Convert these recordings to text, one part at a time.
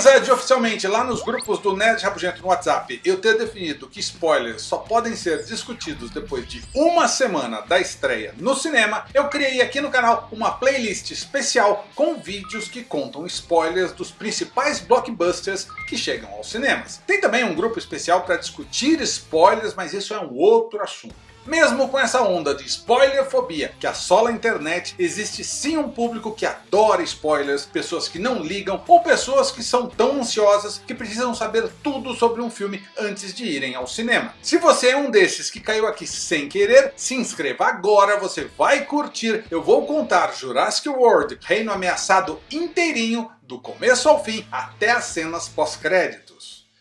Apesar de oficialmente lá nos grupos do Nerd Rabugento no WhatsApp eu ter definido que spoilers só podem ser discutidos depois de uma semana da estreia no cinema, eu criei aqui no canal uma playlist especial com vídeos que contam spoilers dos principais blockbusters que chegam aos cinemas. Tem também um grupo especial para discutir spoilers, mas isso é um outro assunto. Mesmo com essa onda de spoilerfobia que assola a internet, existe sim um público que adora spoilers, pessoas que não ligam ou pessoas que são tão ansiosas que precisam saber tudo sobre um filme antes de irem ao cinema. Se você é um desses que caiu aqui sem querer, se inscreva agora, você vai curtir. Eu vou contar Jurassic World Reino Ameaçado inteirinho, do começo ao fim, até as cenas pós-créditos.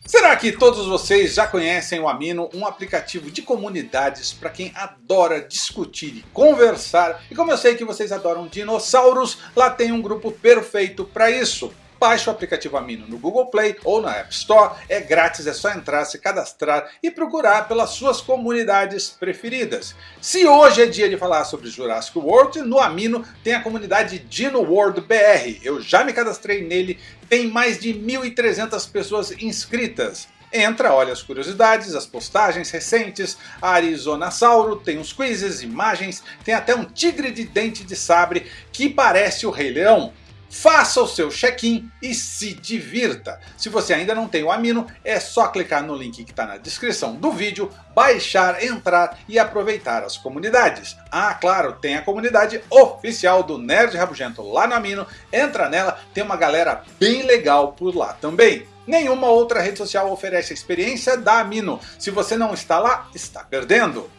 Será que todos vocês já conhecem o Amino, um aplicativo de comunidades para quem adora discutir e conversar? E como eu sei que vocês adoram dinossauros, lá tem um grupo perfeito para isso. Baixe o aplicativo Amino no Google Play ou na App Store. É grátis, é só entrar, se cadastrar e procurar pelas suas comunidades preferidas. Se hoje é dia de falar sobre Jurassic World, no Amino tem a comunidade Dino World BR. Eu já me cadastrei nele, tem mais de 1.300 pessoas inscritas. Entra, olha as curiosidades, as postagens recentes, a Arizonasauro, tem os quizzes, imagens, tem até um tigre de dente de sabre que parece o Rei Leão. Faça o seu check-in e se divirta. Se você ainda não tem o Amino, é só clicar no link que está na descrição do vídeo, baixar, entrar e aproveitar as comunidades. Ah, claro, tem a comunidade oficial do Nerd Rabugento lá no Amino. Entra nela, tem uma galera bem legal por lá também. Nenhuma outra rede social oferece a experiência da Amino. Se você não está lá, está perdendo.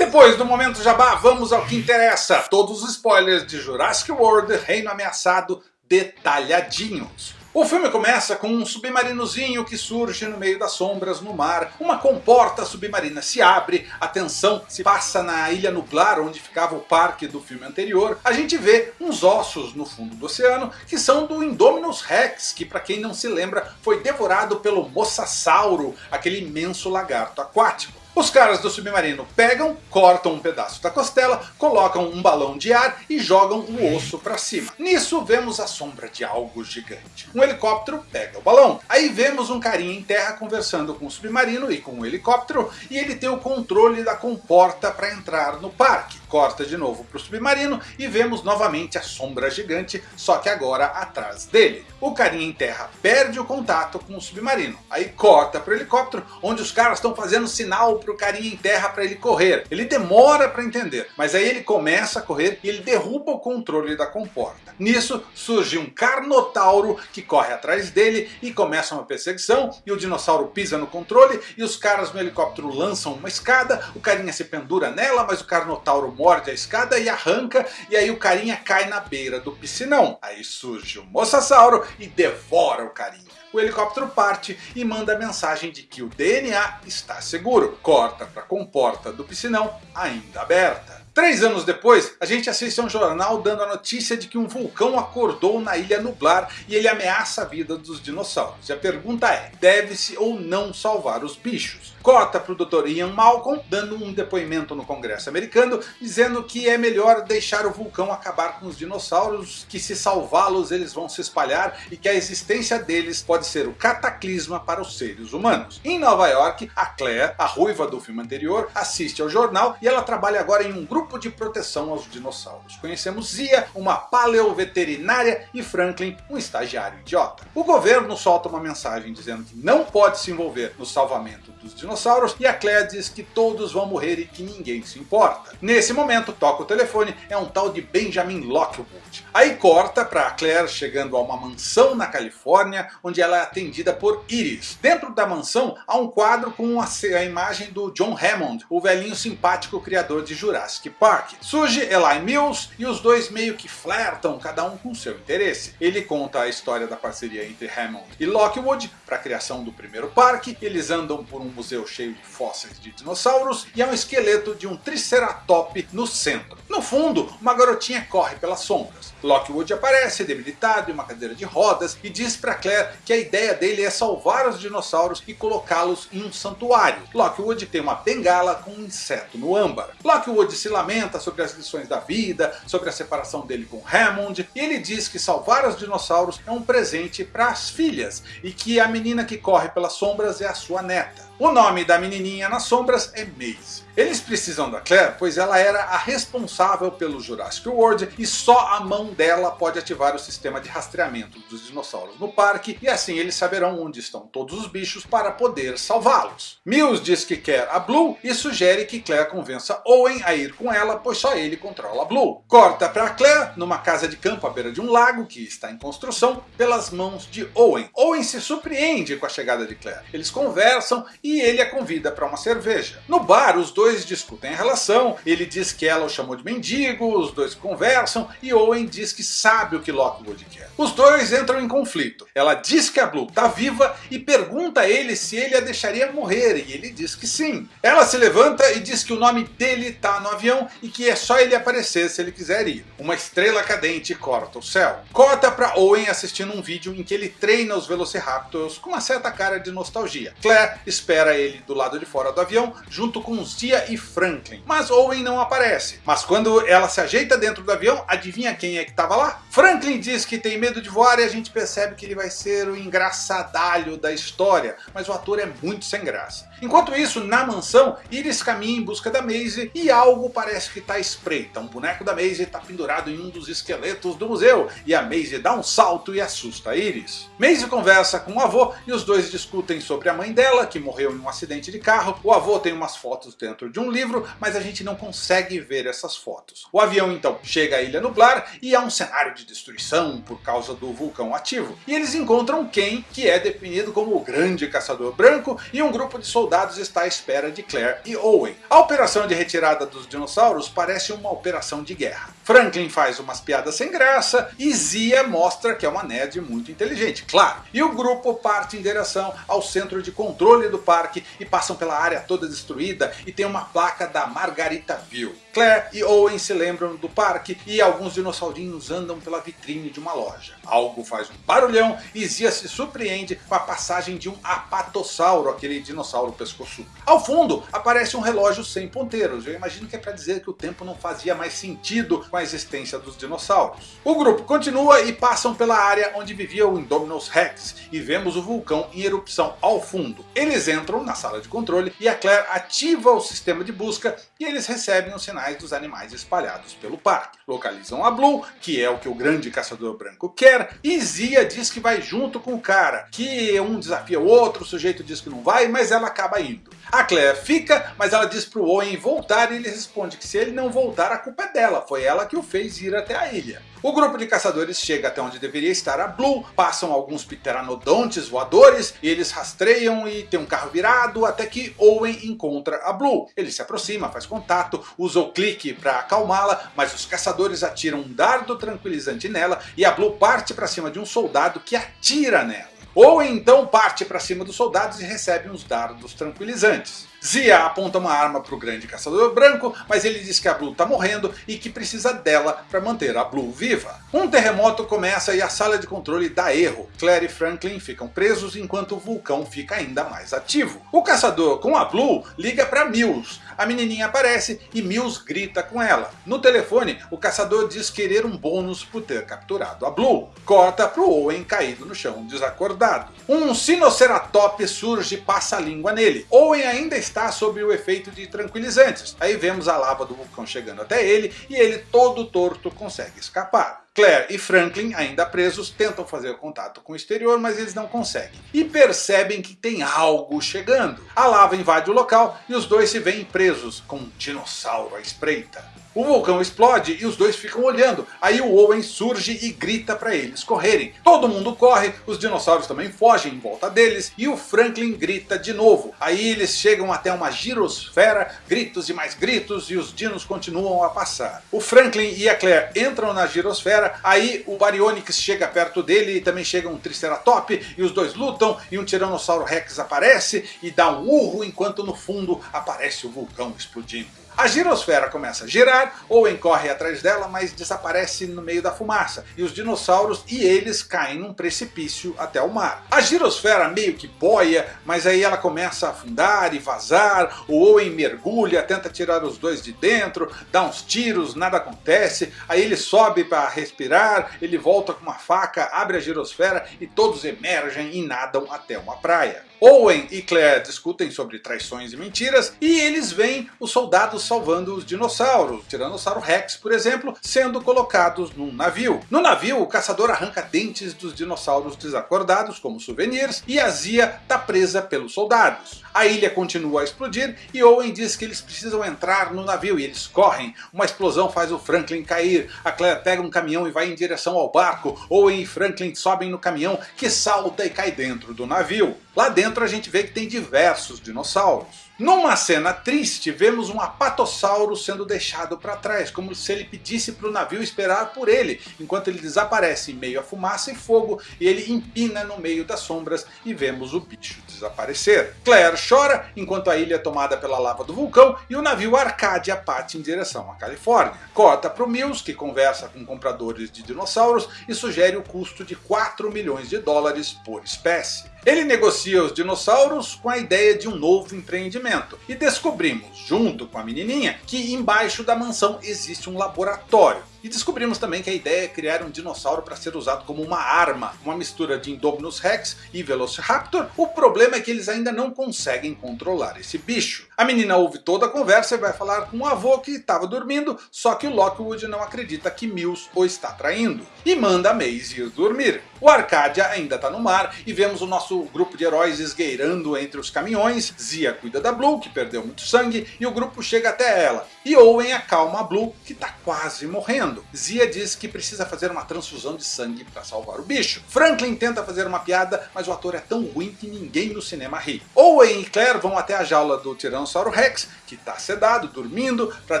Depois do momento jabá, vamos ao que interessa. Todos os spoilers de Jurassic World Reino Ameaçado detalhadinhos. O filme começa com um submarinozinho que surge no meio das sombras no mar. Uma comporta submarina se abre, a tensão se passa na ilha nublar onde ficava o parque do filme anterior. A gente vê uns ossos no fundo do oceano que são do Indominus Rex, que para quem não se lembra foi devorado pelo Mosasauro, aquele imenso lagarto aquático. Os caras do submarino pegam, cortam um pedaço da costela, colocam um balão de ar e jogam o osso para cima. Nisso vemos a sombra de algo gigante. Um helicóptero pega o balão. Aí vemos um carinha em terra conversando com o submarino e com o helicóptero e ele tem o controle da comporta para entrar no parque. Corta de novo para o submarino e vemos novamente a sombra gigante, só que agora atrás dele. O carinha em terra perde o contato com o submarino. Aí corta para o helicóptero, onde os caras estão fazendo sinal para o carinha em terra para ele correr. Ele demora para entender, mas aí ele começa a correr e ele derruba o controle da comporta. Nisso surge um carnotauro que corre atrás dele e começa uma perseguição e o dinossauro pisa no controle e os caras no helicóptero lançam uma escada, o carinha se pendura nela, mas o carnotauro morde a escada e arranca, e aí o carinha cai na beira do piscinão. Aí surge o Mosasauro e devora o carinha. O helicóptero parte e manda a mensagem de que o DNA está seguro. Corta para a comporta do piscinão ainda aberta. Três anos depois, a gente assiste a um jornal dando a notícia de que um vulcão acordou na ilha Nublar e ele ameaça a vida dos dinossauros. E a pergunta é, deve-se ou não salvar os bichos? Corta para o Dr. Ian Malcolm dando um depoimento no Congresso americano dizendo que é melhor deixar o vulcão acabar com os dinossauros, que se salvá-los eles vão se espalhar e que a existência deles pode ser o cataclisma para os seres humanos. Em Nova York, a Claire, a ruiva do filme anterior, assiste ao jornal e ela trabalha agora em um grupo grupo de proteção aos dinossauros. Conhecemos Zia, uma paleoveterinária, e Franklin, um estagiário idiota. O governo solta uma mensagem dizendo que não pode se envolver no salvamento dos dinossauros e a Claire diz que todos vão morrer e que ninguém se importa. Nesse momento toca o telefone, é um tal de Benjamin Lockwood. Aí corta para Claire chegando a uma mansão na Califórnia onde ela é atendida por Iris. Dentro da mansão há um quadro com a imagem do John Hammond, o velhinho simpático criador de Jurassic Park. Surge Eli Mills e os dois meio que flertam, cada um com seu interesse. Ele conta a história da parceria entre Hammond e Lockwood para a criação do primeiro parque, eles andam por um museu cheio de fósseis de dinossauros e há um esqueleto de um Triceratop no centro. No fundo, uma garotinha corre pelas sombras. Lockwood aparece debilitado em uma cadeira de rodas e diz para Claire que a ideia dele é salvar os dinossauros e colocá-los em um santuário. Lockwood tem uma bengala com um inseto no âmbar. Lockwood se lamenta sobre as lições da vida, sobre a separação dele com Hammond, e ele diz que salvar os dinossauros é um presente para as filhas, e que a menina que corre pelas sombras é a sua neta. O nome da menininha nas sombras é Maze. Eles precisam da Claire, pois ela era a responsável pelo Jurassic World e só a mão dela pode ativar o sistema de rastreamento dos dinossauros no parque e assim eles saberão onde estão todos os bichos para poder salvá-los. Mills diz que quer a Blue e sugere que Claire convença Owen a ir com ela, pois só ele controla a Blue. Corta para Claire numa casa de campo à beira de um lago que está em construção pelas mãos de Owen. Owen se surpreende com a chegada de Claire. Eles conversam e ele a convida para uma cerveja. No bar os dois dois discutem a relação, ele diz que ela o chamou de mendigo, os dois conversam e Owen diz que sabe o que Lockwood quer. Os dois entram em conflito. Ela diz que a Blue está viva e pergunta a ele se ele a deixaria morrer e ele diz que sim. Ela se levanta e diz que o nome dele está no avião e que é só ele aparecer se ele quiser ir. Uma estrela cadente corta o céu. Corta para Owen assistindo um vídeo em que ele treina os Velociraptors com uma certa cara de nostalgia. Claire espera ele do lado de fora do avião junto com Tia e Franklin. Mas Owen não aparece. Mas quando ela se ajeita dentro do avião, adivinha quem é que estava lá? Franklin diz que tem medo de voar e a gente percebe que ele vai ser o engraçadalho da história. Mas o ator é muito sem graça. Enquanto isso, na mansão, Iris caminha em busca da Maisie e algo parece que está espreita. Um boneco da Maisie está pendurado em um dos esqueletos do museu e a Maisie dá um salto e assusta Iris. Maisie conversa com o avô e os dois discutem sobre a mãe dela, que morreu em um acidente de carro. O avô tem umas fotos dentro dentro de um livro, mas a gente não consegue ver essas fotos. O avião então chega à Ilha Nublar e há um cenário de destruição por causa do vulcão ativo. E eles encontram Ken, que é definido como o grande caçador branco, e um grupo de soldados está à espera de Claire e Owen. A operação de retirada dos dinossauros parece uma operação de guerra. Franklin faz umas piadas sem graça e Zia mostra que é uma nerd muito inteligente, claro. E o grupo parte em direção ao centro de controle do parque e passam pela área toda destruída e tem uma placa da Margaritaville. Claire e Owen se lembram do parque e alguns dinossaurinhos andam pela vitrine de uma loja. Algo faz um barulhão e Zia se surpreende com a passagem de um apatossauro, aquele dinossauro pescoçudo. Ao fundo aparece um relógio sem ponteiros, eu imagino que é para dizer que o tempo não fazia mais sentido com a existência dos dinossauros. O grupo continua e passam pela área onde vivia o Indominus Rex e vemos o vulcão em erupção ao fundo. Eles entram na sala de controle e a Claire ativa o sistema de busca e eles recebem os sinais dos animais espalhados pelo parque. Localizam a Blue, que é o que o grande caçador branco quer, e Zia diz que vai junto com o cara, que um desafia o outro, o sujeito diz que não vai, mas ela acaba indo. A Claire fica, mas ela diz para o Owen voltar e ele responde que se ele não voltar a culpa é dela, foi ela que o fez ir até a ilha. O grupo de caçadores chega até onde deveria estar a Blue, passam alguns pteranodontes voadores, e eles rastreiam e tem um carro virado até que Owen encontra a Blue. Ele se aproxima, faz contato, usa o clique para acalmá-la, mas os caçadores atiram um dardo tranquilizante nela e a Blue parte para cima de um soldado que atira nela. Owen então parte para cima dos soldados e recebe uns dardos tranquilizantes. Zia aponta uma arma para o grande caçador branco, mas ele diz que a Blue está morrendo e que precisa dela para manter a Blue viva. Um terremoto começa e a sala de controle dá erro. Claire e Franklin ficam presos enquanto o vulcão fica ainda mais ativo. O caçador com a Blue liga para Mills. A menininha aparece e Mills grita com ela. No telefone, o caçador diz querer um bônus por ter capturado a Blue. Corta para o Owen caído no chão desacordado. Um Sinoceratops surge e passa a língua nele. Owen ainda está está sob o efeito de tranquilizantes. Aí vemos a lava do vulcão chegando até ele e ele todo torto consegue escapar. Claire e Franklin, ainda presos, tentam fazer contato com o exterior, mas eles não conseguem. E percebem que tem algo chegando. A lava invade o local e os dois se veem presos, com um dinossauro à espreita. O vulcão explode e os dois ficam olhando. Aí o Owen surge e grita para eles correrem. Todo mundo corre, os dinossauros também fogem em volta deles e o Franklin grita de novo. Aí eles chegam até uma girosfera, gritos e mais gritos e os dinos continuam a passar. O Franklin e a Claire entram na girosfera, aí o Baryonyx chega perto dele e também chega um Triceratops e os dois lutam e um Tiranossauro Rex aparece e dá um urro enquanto no fundo aparece o vulcão explodindo. A girosfera começa a girar, Owen corre atrás dela, mas desaparece no meio da fumaça, e os dinossauros e eles caem num precipício até o mar. A girosfera meio que boia, mas aí ela começa a afundar e vazar, o Owen mergulha, tenta tirar os dois de dentro, dá uns tiros, nada acontece, aí ele sobe para respirar, ele volta com uma faca, abre a girosfera e todos emergem e nadam até uma praia. Owen e Claire discutem sobre traições e mentiras, e eles veem os soldados salvando os dinossauros, Tiranossauro Rex, por exemplo, sendo colocados num navio. No navio, o caçador arranca dentes dos dinossauros desacordados como souvenirs, e a Zia está presa pelos soldados. A ilha continua a explodir e Owen diz que eles precisam entrar no navio e eles correm. Uma explosão faz o Franklin cair, a Claire pega um caminhão e vai em direção ao barco. Owen e Franklin sobem no caminhão que salta e cai dentro do navio. Lá dentro a gente vê que tem diversos dinossauros. Numa cena triste, vemos um apatossauro sendo deixado para trás, como se ele pedisse para o navio esperar por ele, enquanto ele desaparece em meio à fumaça e fogo, e ele empina no meio das sombras e vemos o bicho desaparecer. Claire chora, enquanto a ilha é tomada pela lava do vulcão e o navio Arcadia parte em direção à Califórnia. Corta para o Mills, que conversa com compradores de dinossauros e sugere o custo de 4 milhões de dólares por espécie. Ele negocia os dinossauros com a ideia de um novo empreendimento. E descobrimos, junto com a menininha, que embaixo da mansão existe um laboratório. E descobrimos também que a ideia é criar um dinossauro para ser usado como uma arma, uma mistura de Indominus Rex e Velociraptor. O problema é que eles ainda não conseguem controlar esse bicho. A menina ouve toda a conversa e vai falar com o avô que estava dormindo, só que o Lockwood não acredita que Mills o está traindo. E manda a Maisie ir dormir. O Arcadia ainda está no mar e vemos o nosso grupo de heróis esgueirando entre os caminhões. Zia cuida da Blue, que perdeu muito sangue, e o grupo chega até ela. E Owen acalma a Blue, que está quase morrendo. Zia diz que precisa fazer uma transfusão de sangue para salvar o bicho. Franklin tenta fazer uma piada, mas o ator é tão ruim que ninguém no cinema ri. Owen e Claire vão até a jaula do Tiranossauro Rex, que está sedado, dormindo, para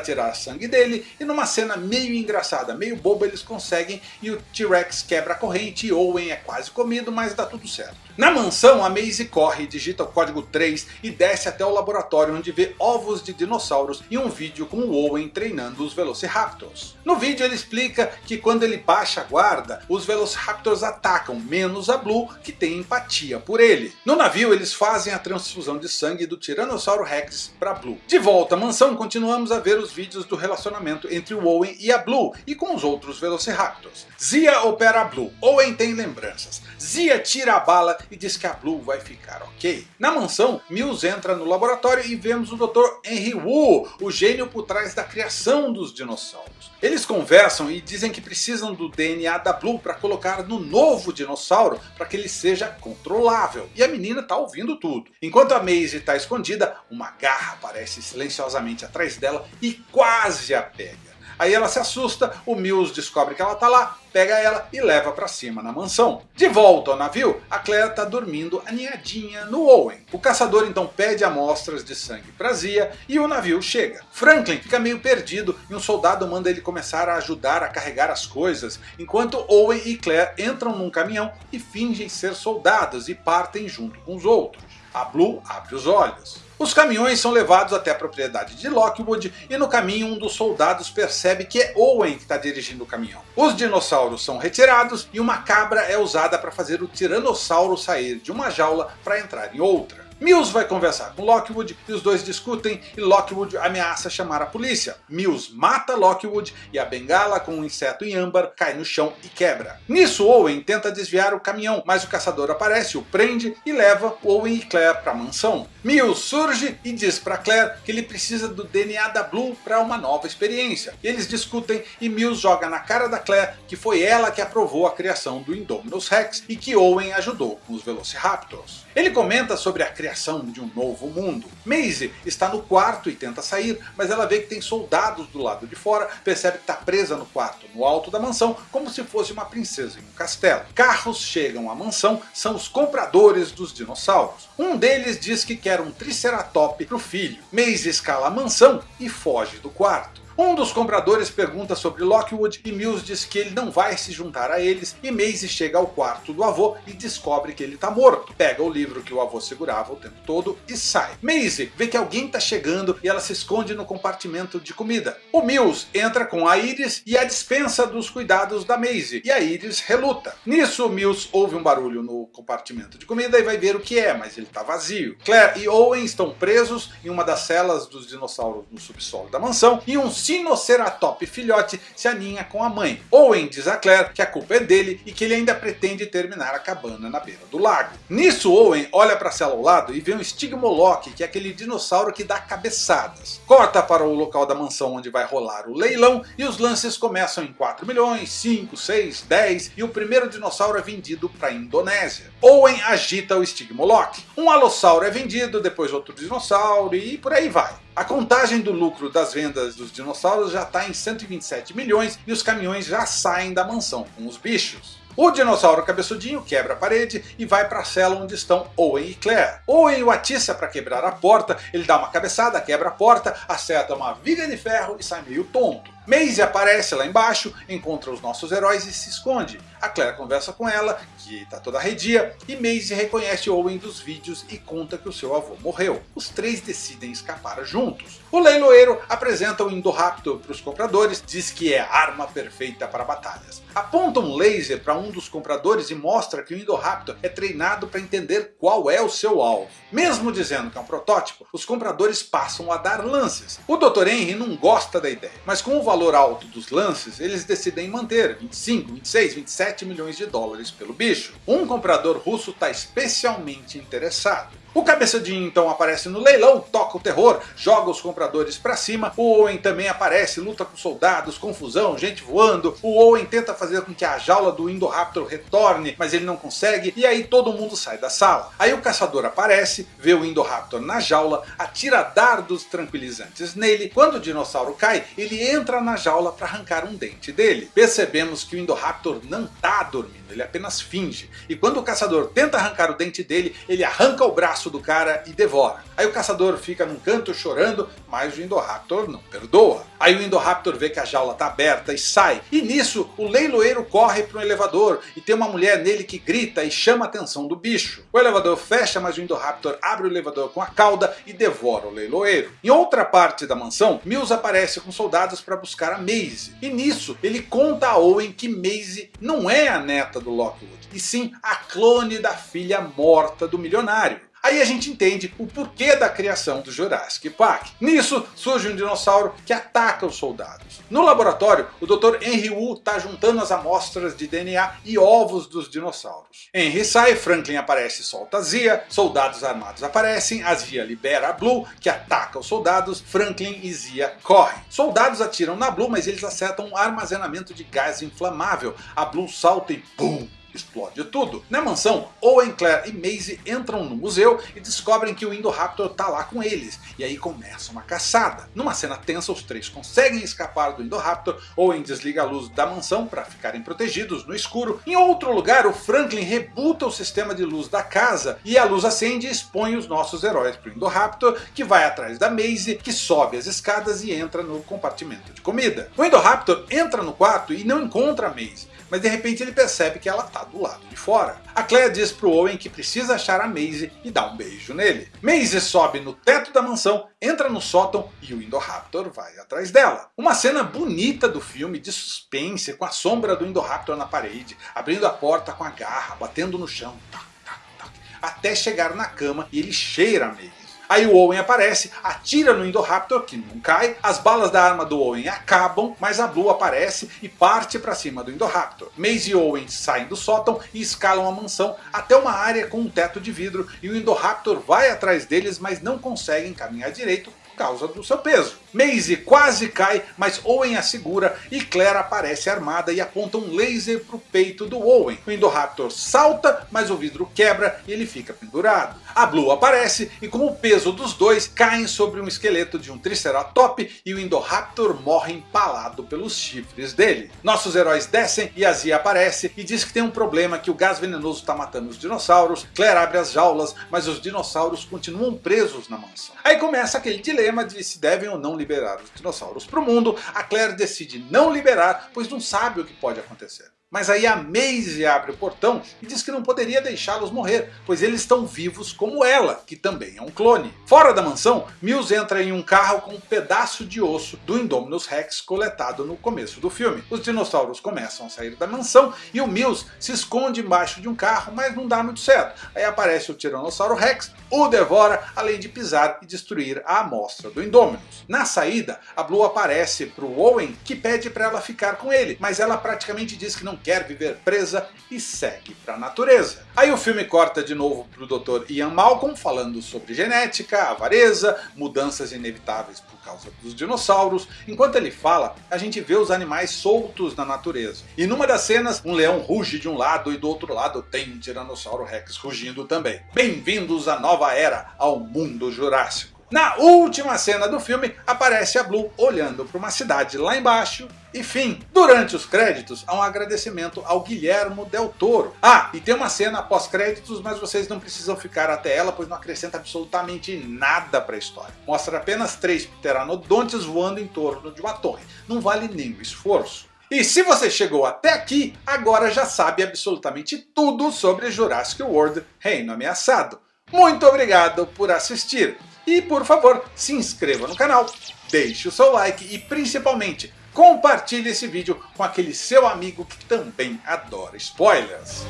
tirar sangue dele, e numa cena meio engraçada, meio boba, eles conseguem, e o T-Rex quebra a corrente e Owen é quase comido, mas dá tudo certo. Na mansão, a Maisie corre, digita o código 3 e desce até o laboratório onde vê ovos de dinossauros e um vídeo com o Owen treinando os Velociraptors. No vídeo ele explica que quando ele baixa a guarda, os Velociraptors atacam, menos a Blue, que tem empatia por ele. No navio eles fazem a transfusão de sangue do Tiranossauro Rex para Blue. De volta à mansão, continuamos a ver os vídeos do relacionamento entre o Owen e a Blue, e com os outros Velociraptors. Zia opera a Blue, Owen tem lembranças. Zia tira a bala e diz que a Blue vai ficar ok. Na mansão, Mills entra no laboratório e vemos o Dr. Henry Wu, o gênio por trás da criação dos dinossauros. Eles conversam e dizem que precisam do DNA da Blue para colocar no novo dinossauro para que ele seja controlável. E a menina está ouvindo tudo. Enquanto a Maisie está escondida, uma garra aparece silenciosamente atrás dela e quase a pega. Aí ela se assusta, o Mills descobre que ela está lá, pega ela e leva para cima na mansão. De volta ao navio, a Claire está dormindo aninhadinha no Owen. O caçador então pede amostras de sangue para Zia e o navio chega. Franklin fica meio perdido e um soldado manda ele começar a ajudar a carregar as coisas, enquanto Owen e Claire entram num caminhão e fingem ser soldados e partem junto com os outros. A Blue abre os olhos. Os caminhões são levados até a propriedade de Lockwood e no caminho um dos soldados percebe que é Owen que está dirigindo o caminhão. Os dinossauros são retirados e uma cabra é usada para fazer o tiranossauro sair de uma jaula para entrar em outra. Mills vai conversar com Lockwood e os dois discutem e Lockwood ameaça chamar a polícia. Mills mata Lockwood e a bengala com um inseto em âmbar cai no chão e quebra. Nisso Owen tenta desviar o caminhão, mas o caçador aparece, o prende e leva Owen e Claire para a mansão. Mills surge e diz para Claire que ele precisa do DNA da Blue para uma nova experiência. Eles discutem e Mills joga na cara da Claire que foi ela que aprovou a criação do Indominus Rex e que Owen ajudou com os Velociraptors. Ele comenta sobre a criação de um novo mundo. Maisie está no quarto e tenta sair, mas ela vê que tem soldados do lado de fora, percebe que está presa no quarto, no alto da mansão, como se fosse uma princesa em um castelo. Carros chegam à mansão, são os compradores dos dinossauros. Um deles diz que quer um Triceratops para o filho. Maisie escala a mansão e foge do quarto. Um dos compradores pergunta sobre Lockwood e Mills diz que ele não vai se juntar a eles e Maisie chega ao quarto do avô e descobre que ele está morto. Pega o livro que o avô segurava o tempo todo e sai. Maisie vê que alguém está chegando e ela se esconde no compartimento de comida. O Mills entra com a Iris e a dispensa dos cuidados da Maisie e a Iris reluta. Nisso Mills ouve um barulho no compartimento de comida e vai ver o que é, mas ele está vazio. Claire e Owen estão presos em uma das celas dos dinossauros no subsolo da mansão e um Sinoceratops filhote se aninha com a mãe. Owen diz a Claire que a culpa é dele e que ele ainda pretende terminar a cabana na beira do lago. Nisso Owen olha para a cela ao lado e vê um Stigmoloch, que é aquele dinossauro que dá cabeçadas. Corta para o local da mansão onde vai rolar o leilão e os lances começam em 4 milhões, 5, 6, 10 e o primeiro dinossauro é vendido para a Indonésia. Owen agita o Stigmoloch. Um alossauro é vendido, depois outro dinossauro e por aí vai. A contagem do lucro das vendas dos dinossauros já está em 127 milhões e os caminhões já saem da mansão com os bichos. O dinossauro cabeçudinho quebra a parede e vai para a cela onde estão Owen e Claire. Owen o atiça para quebrar a porta, ele dá uma cabeçada, quebra a porta, acerta uma viga de ferro e sai meio tonto. Maisie aparece lá embaixo, encontra os nossos heróis e se esconde. A Claire conversa com ela, que está toda arredia, e Maisie reconhece Owen dos vídeos e conta que o seu avô morreu. Os três decidem escapar juntos. O leiloeiro apresenta o Indoraptor para os compradores, diz que é a arma perfeita para batalhas. Aponta um laser para um dos compradores e mostra que o Indoraptor é treinado para entender qual é o seu alvo. Mesmo dizendo que é um protótipo, os compradores passam a dar lances. O Dr. Henry não gosta da ideia, mas com o valor valor alto dos lances, eles decidem manter 25, 26, 27 milhões de dólares pelo bicho. Um comprador russo está especialmente interessado. O cabeçadinho então aparece no leilão, toca o terror, joga os compradores pra cima, o Owen também aparece, luta com soldados, confusão, gente voando, o Owen tenta fazer com que a jaula do Indoraptor retorne, mas ele não consegue, e aí todo mundo sai da sala. Aí o caçador aparece, vê o Indoraptor na jaula, atira dardos tranquilizantes nele, quando o dinossauro cai, ele entra na jaula para arrancar um dente dele. Percebemos que o Indoraptor não tá dormindo, ele apenas finge, e quando o caçador tenta arrancar o dente dele, ele arranca o braço braço do cara e devora. Aí o caçador fica num canto chorando, mas o Indoraptor não perdoa. Aí o Indoraptor vê que a jaula está aberta e sai. E nisso o leiloeiro corre para um elevador e tem uma mulher nele que grita e chama a atenção do bicho. O elevador fecha, mas o Indoraptor abre o elevador com a cauda e devora o leiloeiro. Em outra parte da mansão, Mills aparece com soldados para buscar a Maisie. E nisso ele conta a Owen que Maisie não é a neta do Lockwood, e sim a clone da filha morta do milionário. Aí a gente entende o porquê da criação do Jurassic Park. Nisso surge um dinossauro que ataca os soldados. No laboratório, o Dr. Henry Wu está juntando as amostras de DNA e ovos dos dinossauros. Henry sai, Franklin aparece e solta a Zia, soldados armados aparecem, a Zia libera a Blue, que ataca os soldados, Franklin e Zia correm. Soldados atiram na Blue, mas eles acertam um armazenamento de gás inflamável. A Blue salta e pum! Explode tudo. Na mansão, Owen, Claire e Maisie entram no museu e descobrem que o Indoraptor está lá com eles. E aí começa uma caçada. Numa cena tensa, os três conseguem escapar do Indoraptor. Owen desliga a luz da mansão para ficarem protegidos no escuro. Em outro lugar, o Franklin rebuta o sistema de luz da casa e a luz acende e expõe os nossos heróis para o Indoraptor, que vai atrás da Maisie, que sobe as escadas e entra no compartimento de comida. O Indoraptor entra no quarto e não encontra a Maisie, mas de repente ele percebe que ela está do lado de fora. A Claire diz pro Owen que precisa achar a Maisie e dá um beijo nele. Maisie sobe no teto da mansão, entra no sótão e o Indoraptor vai atrás dela. Uma cena bonita do filme de suspense com a sombra do Indoraptor na parede, abrindo a porta com a garra, batendo no chão, tac, tac, tac, até chegar na cama e ele cheira a Maisie. Aí o Owen aparece, atira no Indoraptor, que não cai, as balas da arma do Owen acabam, mas a Blue aparece e parte para cima do Indoraptor. Maze e Owen saem do sótão e escalam a mansão até uma área com um teto de vidro e o Indoraptor vai atrás deles, mas não conseguem caminhar direito por causa do seu peso. Maisie quase cai, mas Owen a segura e Claire aparece armada e aponta um laser para o peito do Owen. O Indoraptor salta, mas o vidro quebra e ele fica pendurado. A Blue aparece e com o peso dos dois caem sobre um esqueleto de um Triceratops e o Indoraptor morre empalado pelos chifres dele. Nossos heróis descem e a Zia aparece e diz que tem um problema que o gás venenoso está matando os dinossauros. Claire abre as jaulas, mas os dinossauros continuam presos na mansão. Aí começa aquele dilema de se devem ou não liberar os dinossauros para o mundo, a Claire decide não liberar, pois não sabe o que pode acontecer. Mas aí a Maisie abre o portão e diz que não poderia deixá-los morrer, pois eles estão vivos como ela, que também é um clone. Fora da mansão, Mills entra em um carro com um pedaço de osso do Indominus Rex coletado no começo do filme. Os dinossauros começam a sair da mansão e o Mills se esconde embaixo de um carro, mas não dá muito certo. Aí aparece o Tiranossauro Rex, o devora, além de pisar e destruir a amostra do Indominus. Na saída, a Blue aparece para o Owen, que pede para ela ficar com ele, mas ela praticamente diz que não quer viver presa e segue para a natureza. Aí o filme corta de novo para o Dr. Ian Malcolm falando sobre genética, avareza, mudanças inevitáveis por causa dos dinossauros. Enquanto ele fala, a gente vê os animais soltos na natureza. E numa das cenas, um leão ruge de um lado e do outro lado tem um Tiranossauro Rex rugindo também. Bem-vindos à nova era, ao mundo jurássico. Na última cena do filme, aparece a Blue olhando para uma cidade lá embaixo e fim. Durante os créditos, há um agradecimento ao Guilhermo Del Toro. Ah, e tem uma cena pós-créditos, mas vocês não precisam ficar até ela, pois não acrescenta absolutamente nada para a história. Mostra apenas três pteranodontes voando em torno de uma torre. Não vale nem o esforço. E se você chegou até aqui, agora já sabe absolutamente tudo sobre Jurassic World Reino Ameaçado. Muito obrigado por assistir. E por favor, se inscreva no canal, deixe o seu like e principalmente compartilhe esse vídeo com aquele seu amigo que também adora spoilers.